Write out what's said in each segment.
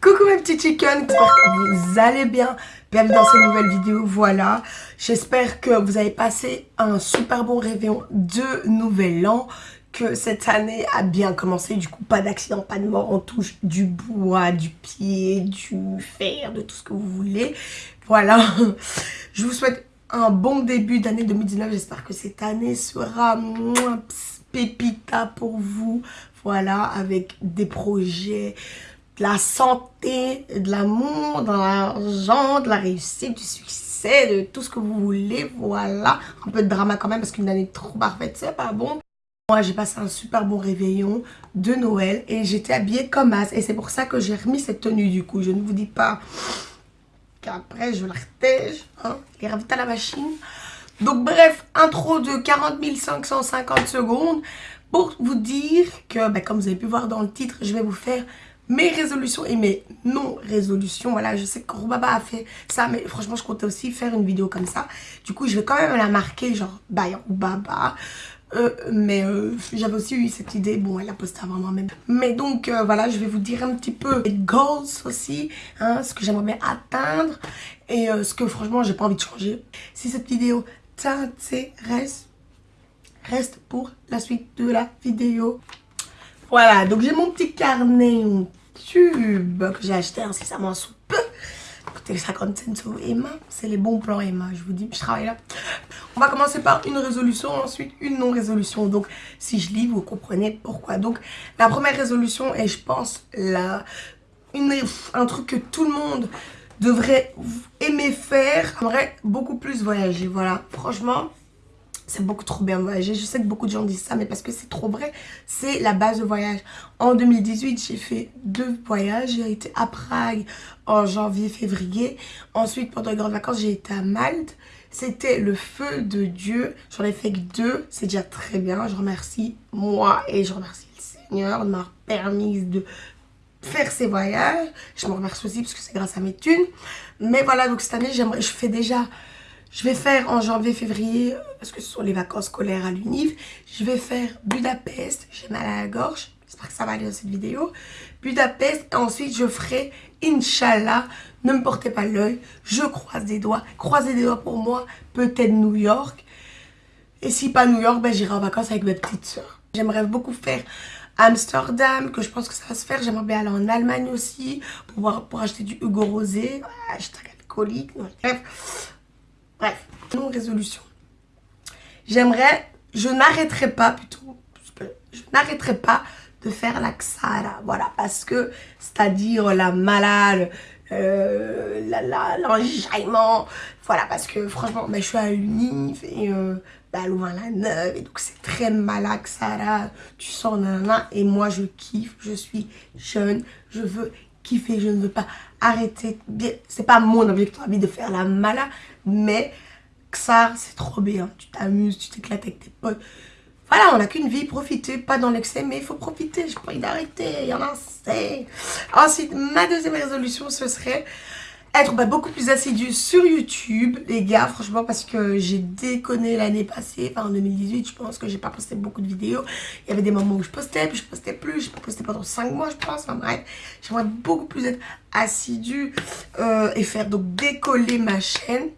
Coucou mes petits chickens, j'espère que vous allez bien. Bienvenue dans cette nouvelle vidéo, voilà. J'espère que vous avez passé un super bon réveillon de nouvel an. Que cette année a bien commencé, du coup pas d'accident, pas de mort, on touche du bois, du pied, du fer, de tout ce que vous voulez. Voilà, je vous souhaite un bon début d'année 2019. J'espère que cette année sera moins pépita pour vous. Voilà, avec des projets, de la santé, de l'amour, de l'argent, de la réussite, du succès, de tout ce que vous voulez. Voilà, un peu de drama quand même parce qu'une année trop parfaite, c'est pas bon. Moi, j'ai passé un super bon réveillon de Noël et j'étais habillée comme as. Et c'est pour ça que j'ai remis cette tenue du coup. Je ne vous dis pas qu'après je la retège, hein, les à la machine. Donc bref, intro de 40 550 secondes pour vous dire que, ben, comme vous avez pu voir dans le titre, je vais vous faire mes résolutions et mes non-résolutions. Voilà, je sais que Roubaba a fait ça, mais franchement, je comptais aussi faire une vidéo comme ça. Du coup, je vais quand même la marquer, genre, bye Roubaba. Euh, mais euh, j'avais aussi eu cette idée, bon elle a posté avant moi-même. Mais donc euh, voilà, je vais vous dire un petit peu les goals aussi, hein, ce que j'aimerais atteindre et ce que franchement j'ai pas envie de changer. Si cette vidéo t'intéresse, reste pour la suite de la vidéo. Voilà, donc j'ai mon petit carnet que j'ai acheté incessamment sous peu. Écoutez, 50 cents sur Emma, c'est les bons plans Emma, je vous dis, je travaille là. On va commencer par une résolution, ensuite une non-résolution. Donc, si je lis, vous comprenez pourquoi. Donc, la première résolution est, je pense, la, une, un truc que tout le monde devrait aimer faire. J'aimerais beaucoup plus voyager, voilà. Franchement, c'est beaucoup trop bien voyager. Je sais que beaucoup de gens disent ça, mais parce que c'est trop vrai. C'est la base de voyage. En 2018, j'ai fait deux voyages. J'ai été à Prague en janvier, février. Ensuite, pendant les grandes vacances, j'ai été à Malte. C'était le feu de Dieu. J'en ai fait que deux. C'est déjà très bien. Je remercie moi et je remercie le Seigneur de m'avoir permis de faire ces voyages. Je me remercie aussi parce que c'est grâce à mes thunes. Mais voilà, donc cette année, j'aimerais, je fais déjà je vais faire en janvier, février, parce que ce sont les vacances scolaires à l'UNIV. Je vais faire Budapest. J'ai mal à la gorge. J'espère que ça va aller dans cette vidéo. Budapest. Et ensuite, je ferai Inch'Allah. Ne me portez pas l'œil. Je croise des doigts. Croisez des doigts pour moi. Peut-être New York. Et si pas New York, ben, j'irai en vacances avec mes petites soeurs. J'aimerais beaucoup faire Amsterdam, que je pense que ça va se faire. J'aimerais bien aller en Allemagne aussi pour, acheter du Hugo Rosé. Un alcoolique. Bref, Bref, non résolution. J'aimerais, je n'arrêterai pas plutôt, je n'arrêterai pas de faire la Xara, voilà, parce que, c'est-à-dire la malade, euh, voilà, parce que franchement, ben, je suis à l'UNIF et euh, ben, la neuve, et donc c'est très malade, Xara, tu sors, nanana, et moi je kiffe, je suis jeune, je veux kiffer, je ne veux pas arrêter, c'est pas mon objectif de faire la mala, mais ça c'est trop bien, tu t'amuses, tu t'éclates avec tes potes. Voilà, on n'a qu'une vie, profitez, pas dans l'excès, mais il faut profiter, je pas d'arrêter, il y en a assez. Ensuite, ma deuxième résolution, ce serait être bah, beaucoup plus assidu sur YouTube, les gars, franchement, parce que j'ai déconné l'année passée, enfin en 2018, je pense que j'ai pas posté beaucoup de vidéos. Il y avait des moments où je postais, puis je postais plus, je postais pendant 5 mois, je pense, enfin bref. J'aimerais beaucoup plus être assidu euh, et faire donc décoller ma chaîne.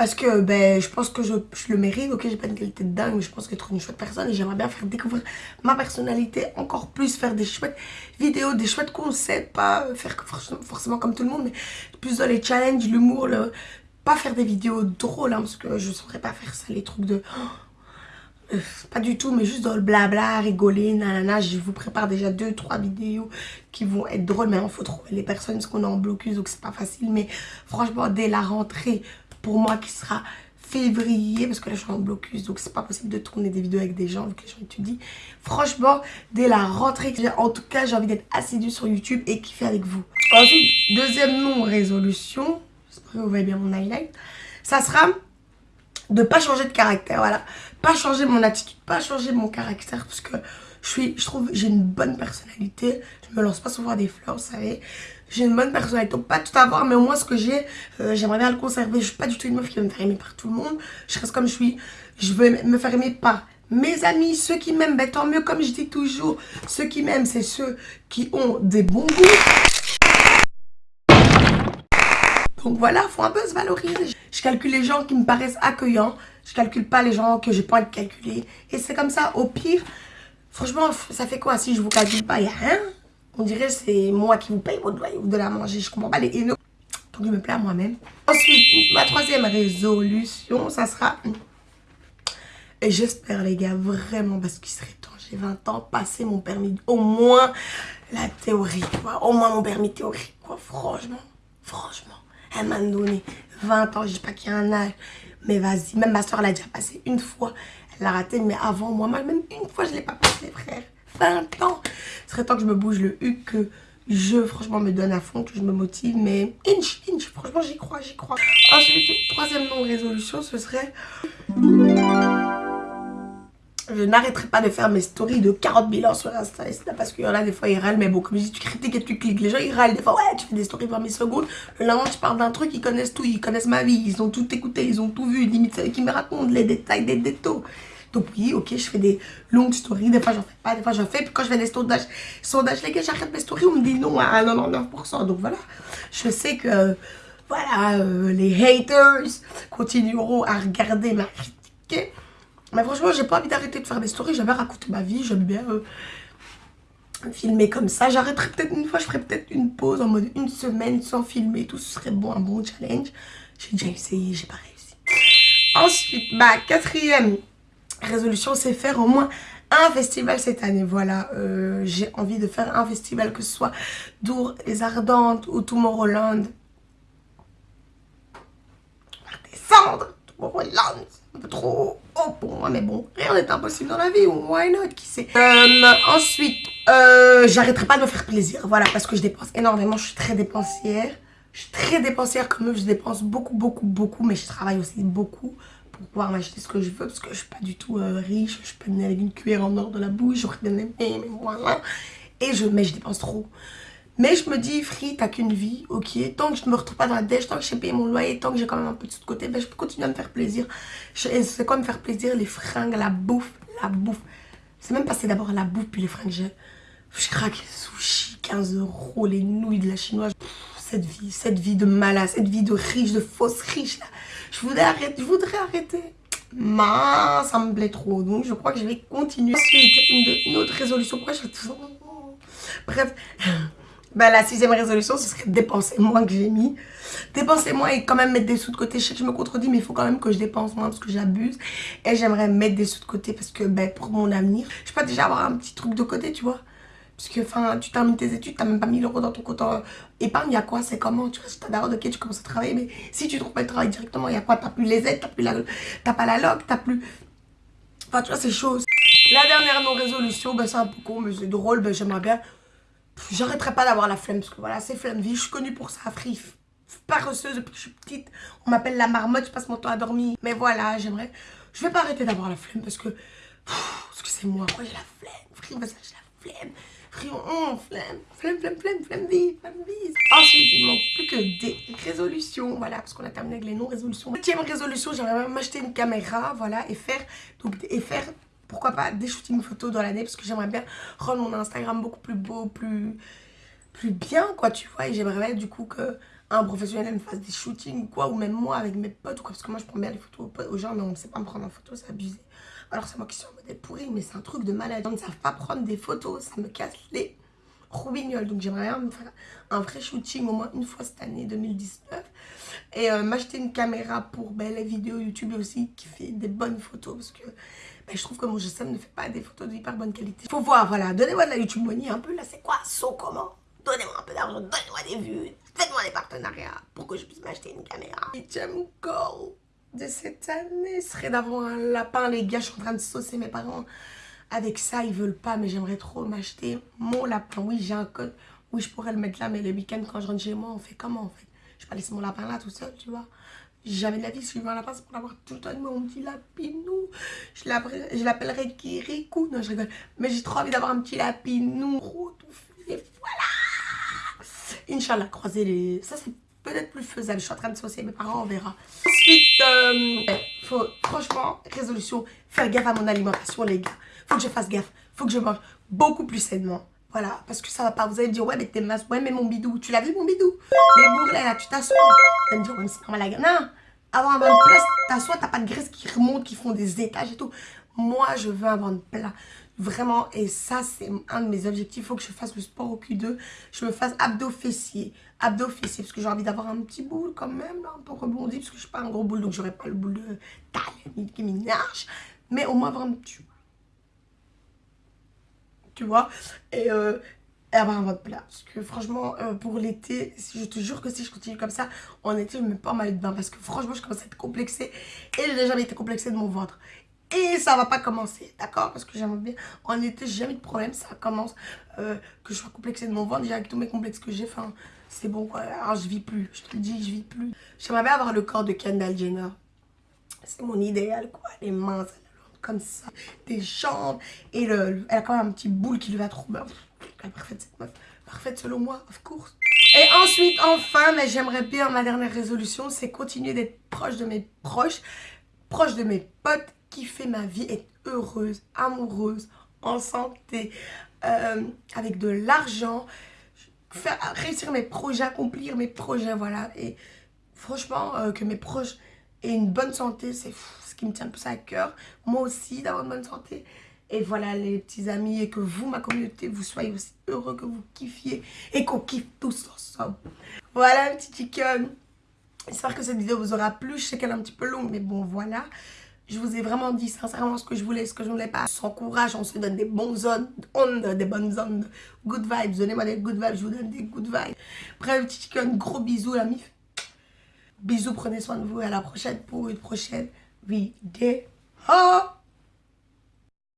Parce que ben, je pense que je, le mérite. Ok, j'ai pas une qualité de dingue, mais je pense que être une chouette personne. Et j'aimerais bien faire découvrir ma personnalité encore plus. Faire des chouettes vidéos, des chouettes concepts. Pas faire forcément comme tout le monde, mais plus dans les challenges, l'humour. Pas faire des vidéos drôles, hein, parce que je saurais pas faire ça, les trucs de... Euh, pas du tout, mais juste dans le blabla, rigoler, nanana. Je vous prépare déjà deux, trois vidéos qui vont être drôles. Mais il faut trouver les personnes, parce qu'on est en blocus, donc c'est pas facile. Mais franchement, dès la rentrée, pour moi qui sera février parce que là je suis en blocus donc c'est pas possible de tourner des vidéos avec des gens vu que les gens étudient. Franchement dès la rentrée en tout cas j'ai envie d'être assidu sur youtube et kiffer avec vous. Ensuite deuxième non résolution j'espère que vous voyez bien mon highlight ça sera de pas changer de caractère voilà. Pas changer mon attitude pas changer mon caractère parce que je suis je trouve j'ai une bonne personnalité. Je me lance pas souvent des fleurs vous savez j'ai une bonne personnalité. Donc, pas tout avoir, mais au moins ce que j'ai, euh, j'aimerais bien le conserver. Je suis pas du tout une meuf qui veut me faire aimer par tout le monde. Je reste comme je suis. Je veux me faire aimer par mes amis, ceux qui m'aiment. Ben, tant mieux, comme je dis toujours. Ceux qui m'aiment, c'est ceux qui ont des bons goûts. Donc voilà, faut un peu se valoriser. Je calcule les gens qui me paraissent accueillants. Je calcule pas les gens que j'ai pas envie calculer. Et c'est comme ça, au pire, franchement, ça fait quoi si je vous calcule pas? Il y a rien. On dirait c'est moi qui vous paye votre loyer ou de la manger. Je comprends pas les. Donc je me plais à moi-même. Ensuite, ma troisième résolution, ça sera... Et j'espère les gars, vraiment, parce qu'il serait temps, j'ai 20 ans, passer mon permis, au moins la théorie, quoi. Au moins mon permis théorique, quoi. Franchement, franchement. Elle m'a donné 20 ans, je dis pas qu'il y a un âge. Mais vas-y, même ma soeur l'a déjà passé une fois. Elle l'a raté, mais avant moi, même une fois, je l'ai pas passé, frère. 20 ans. Ce serait temps que je me bouge le U, que je, franchement, me donne à fond, que je me motive. Mais inch, inch, franchement, j'y crois, j'y crois. Ensuite, troisième non-résolution, ce serait je n'arrêterai pas de faire mes stories de 40 000 ans sur Insta. parce qu'il y en a des fois, ils râlent. Mais bon, comme je tu critiques et tu cliques. Les gens, ils râlent. Des fois, ouais, tu fais des stories 20 000 secondes. Le lendemain, tu parles d'un truc, ils connaissent tout. Ils connaissent ma vie. Ils ont tout écouté. Ils ont tout vu. Limite, c'est qui me racontent les détails des détails. Donc oui, ok, je fais des longues stories. Des fois, j'en fais pas. Des fois, j'en fais. Puis quand je fais des sondages, sondages les gars, j'arrête mes stories. On me dit non à 99%. Donc voilà, je sais que... Voilà, euh, les haters continueront à regarder ma critique. Mais franchement, j'ai pas envie d'arrêter de faire des stories. J'aime bien raconter ma vie. J'aime bien euh, filmer comme ça. J'arrêterai peut-être une fois. Je ferai peut-être une pause en mode une semaine sans filmer. Tout ce serait bon, un bon challenge. J'ai déjà essayé, j'ai pas réussi. Ensuite, ma quatrième résolution, c'est faire au moins un festival cette année. Voilà, euh, j'ai envie de faire un festival, que ce soit Dour, Les Ardentes ou Tomorrowland. Descendre Tomorrowland un peu trop haut pour moi, mais bon, rien n'est impossible dans la vie, why not, qui sait. Euh, ensuite, euh, j'arrêterai pas de me faire plaisir, voilà, parce que je dépense énormément, je suis très dépensière. Je suis très dépensière comme eux, je dépense beaucoup, beaucoup, beaucoup, mais je travaille aussi beaucoup pour pouvoir m'acheter ce que je veux, parce que je suis pas du tout euh, riche, je suis pas venue avec une cuillère en or de la bouche, j'aurais aimé, mais voilà. Et je, mais je dépense trop. Mais je me dis, Free, t'as qu'une vie, ok. Tant que je ne me retrouve pas dans la dèche, tant que j'ai payé mon loyer, tant que j'ai quand même un peu de côté, ben, je peux continuer à me faire plaisir. C'est quoi me faire plaisir Les fringues, la bouffe, la bouffe. C'est même passé d'abord la bouffe, puis les fringues. Je craque les sushis, 15 euros, les nouilles de la chinoise. Cette vie, cette vie de malade, cette vie de riche, de fausse riche. Là. Je voudrais arrêter, je voudrais arrêter. Mais ça me plaît trop. Donc je crois que je vais continuer. Ensuite, une, autre résolution. Pourquoi je... Bref, bah, la sixième résolution, ce serait dépenser moins que j'ai mis. Dépenser moins et quand même mettre des sous de côté. Je sais que je me contredis, mais il faut quand même que je dépense moins parce que j'abuse. Et j'aimerais mettre des sous de côté parce que ben, pour mon avenir, je peux déjà avoir un petit truc de côté, tu vois. Parce que enfin, tu termines tes études, tu n'as même pas 1000 euros dans ton compte épargne. Il y a quoi C'est comment Tu restes d'abord, ok, tu commences à travailler. Mais si tu trouves pas de travail directement, y a quoi T'as plus les aides, t'as plus la, pas la log, t'as plus. Enfin, tu vois, ces choses. La dernière non-résolution, ben, c'est un peu con, mais c'est drôle. Ben, j'aimerais bien J'arrêterai pas d'avoir la flemme parce que voilà, c'est flemme vie. Je suis connue pour ça, free. Paresseuse depuis que je suis petite. On m'appelle la marmotte, je passe mon temps à dormir. Mais voilà, j'aimerais. Je vais pas arrêter d'avoir la flemme parce que. Parce que c'est moi. Moi j'ai la flemme. Free, j'ai la flemme. Free, on, flemme. Flemme, flemme, flemme, flemme vie. Flemme vie. Ensuite, il manque plus que des résolutions. Voilà, parce qu'on a terminé avec les non-résolutions. Septième résolution, j'aimerais même m'acheter une caméra. Voilà, et faire. Donc, et faire pourquoi pas des shootings photos dans l'année parce que j'aimerais bien rendre mon Instagram beaucoup plus beau, plus, plus bien quoi tu vois et j'aimerais du coup que un professionnel me fasse des shootings quoi ou même moi avec mes potes quoi parce que moi je prends bien les photos aux gens mais on ne sait pas me prendre en photo c'est abusé alors c'est moi qui suis en modèle pourri mais c'est un truc de malade. Ils ne savent pas prendre des photos ça me casse les roubignoles. Donc j'aimerais bien me faire un vrai shooting au moins une fois cette année 2019 et euh, m'acheter une caméra pour ben, les vidéos YouTube aussi qui fait des bonnes photos parce que ben, je trouve que mon GSM ne fait pas des photos de hyper bonne qualité. Faut voir, voilà, donnez-moi de la YouTube money un peu, là c'est quoi, saut comment? Donnez-moi un peu d'argent, donnez-moi des vues, faites-moi des partenariats pour que je puisse m'acheter une caméra. Huitième goal de cette année serait d'avoir un lapin, les gars, je suis en train de saucer mes parents. Avec ça, ils veulent pas, mais j'aimerais trop m'acheter mon lapin. Oui, j'ai un code, oui, je pourrais le mettre là, mais le week-end, quand je rentre chez moi, on fait comment en fait? Je vais pas laisser mon lapin là tout seul, tu vois jamais de la vie, si je veux un lapin, c'est pour l'avoir tout le temps mon petit lapinou. Je l'appellerai Kirikou. Non, je rigole. Mais j'ai trop envie d'avoir un petit lapinou. Et voilà Inch'Allah, croiser les... Ça, c'est peut-être plus faisable. Je suis en train de saucer mes parents, on verra. Ensuite, euh, faut, franchement, résolution, faire gaffe à mon alimentation, les gars. Faut que je fasse gaffe. Faut que je mange beaucoup plus sainement. Voilà, parce que ça va pas. Vous allez me dire, ouais, mais t'es masse. Ouais, mais mon bidou, tu l'as vu mon bidou? Les bourrelets là, tu t'assois. Vous allez me dire, ouais, mais c'est normal la Non, avoir un ventre plat, t'assois, t'as pas de graisse qui remonte, qui font des étages et tout. Moi, je veux un ventre plat. Vraiment, et ça, c'est un de mes objectifs. Il faut que je fasse le sport au Q2. Je me fasse abdos fessiers. Abdos fessiers, parce que j'ai envie d'avoir un petit boule quand même, là, un peu rebondi, parce que je suis pas un gros boule, donc j'aurais pas le boule de taille qui m'énerge. Mais au moins avoir un petit tu vois? Et, euh, avoir un ventre plat. Parce que franchement, euh, pour l'été, je te jure que si je continue comme ça, en été, je me mets pas mal de bain. Parce que franchement, je commence à être complexée. Et j'ai jamais été complexée de mon ventre. Et ça va pas commencer, d'accord? Parce que j'aimerais bien. En été, j'ai jamais de problème. Ça commence euh, que je sois complexée de mon ventre. Déjà, avec tous mes complexes que j'ai, enfin, c'est bon quoi. Alors, je vis plus. Je te le dis, je vis plus. J'aimerais avoir le corps de Kendall Jenner. C'est mon idéal, quoi. Les mains, comme ça, des jambes. Et le, elle a quand même un petit boule qui lui va trop bien. Elle est parfaite cette meuf. Parfaite selon moi, of course. Et ensuite, enfin, mais j'aimerais bien, ma dernière résolution, c'est continuer d'être proche de mes proches, proche de mes potes, fait ma vie, être heureuse, amoureuse, en santé, euh, avec de l'argent, faire réussir mes projets, accomplir mes projets, voilà. Et franchement, euh, que mes proches aient une bonne santé, c'est ce qui me tient le plus à cœur. Moi aussi, d'avoir une bonne santé. Et voilà les petits amis, et que vous, ma communauté, vous soyez aussi heureux, que vous kiffiez et qu'on kiffe tous ensemble. Voilà, petit chicken. J'espère que cette vidéo vous aura plu. Je sais qu'elle est un petit peu longue, mais bon, voilà. Je vous ai vraiment dit sincèrement ce que je voulais, ce que je ne voulais pas. Sans courage, on se donne des bonnes ondes, des bonnes ondes, good vibes. Donnez-moi des good vibes, je vous donne des good vibes. Bref, chicken, gros bisous, la mif. Bisous, prenez soin de vous. À la prochaine pour une prochaine vidéo.